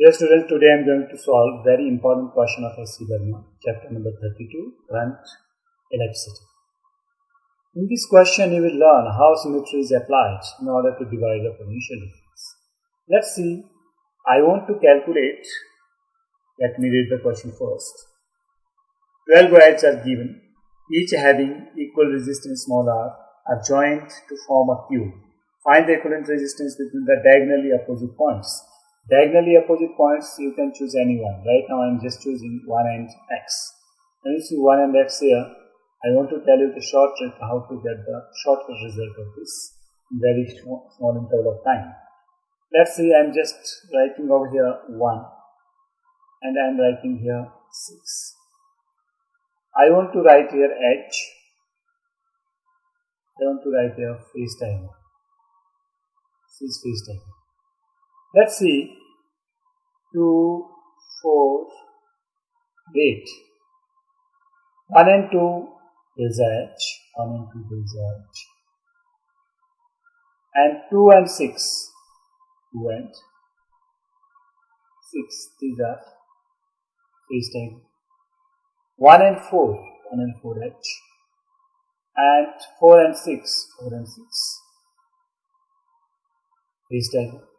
Dear students, today I am going to solve very important question of HC Verma, chapter number 32, current electricity. In this question, you will learn how symmetry is applied in order to divide the potential difference. Let's see. I want to calculate. Let me read the question first. 12 wires are given, each having equal resistance small r, are joined to form a cube. Find the equivalent resistance between the diagonally opposite points. Diagonally opposite points, you can choose any one. Right now, I am just choosing 1 and x. When you see 1 and x here, I want to tell you the short trick how to get the shortcut result of this very small, interval of time. Let's see, I am just writing over here 1 and I am writing here 6. I want to write here h. I want to write here face diagonal. This is face diagonal. Let's see 2, 4, 8. 1 and 2 is H, 1 and 2 is H. And 2 and 6, 2 and 6, these are face diagonal. 1 and 4, 1 and 4 H. And 4 and 6, 4 and 6, face diagonal.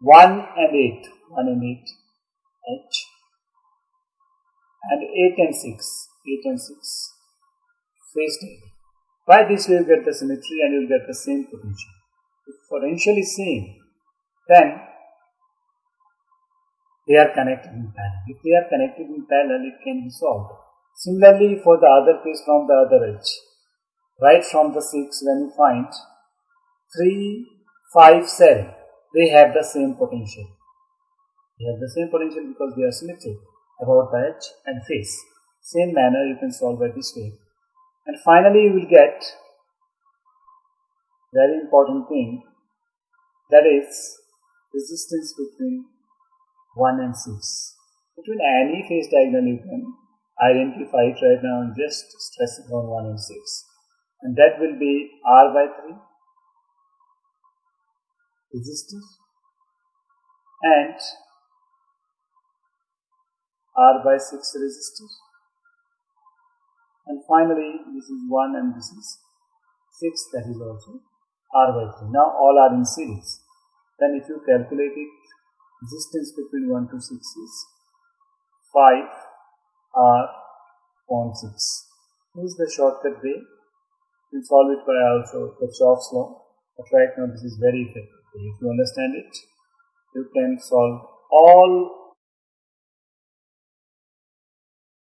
1 and 8, 1 and 8, H, and 8 and 6, 8 and 6, face diagonal. By this we will get the symmetry and you will get the same potential. If potential is same, then they are connected in parallel. If they are connected in parallel, it can be solved. Similarly, for the other case from the other edge, right from the 6 when you find 3, 5, 7, they have the same potential. They have the same potential because they are symmetric about the edge and face. Same manner you can solve by this way. And finally you will get very important thing that is resistance between 1 and 6. Between any face diagonal you can identify it right now and just stress it on 1 and 6. And that will be R by 3 resistor and R by 6 resistor and finally this is 1 and this is 6 that is also R by 3. Now all are in series. Then if you calculate it resistance between 1 to 6 is 5 R upon 6. This is the shortcut way. You solve it by also Kirchhoff's law. But right now this is very effective. If you understand it, you can solve all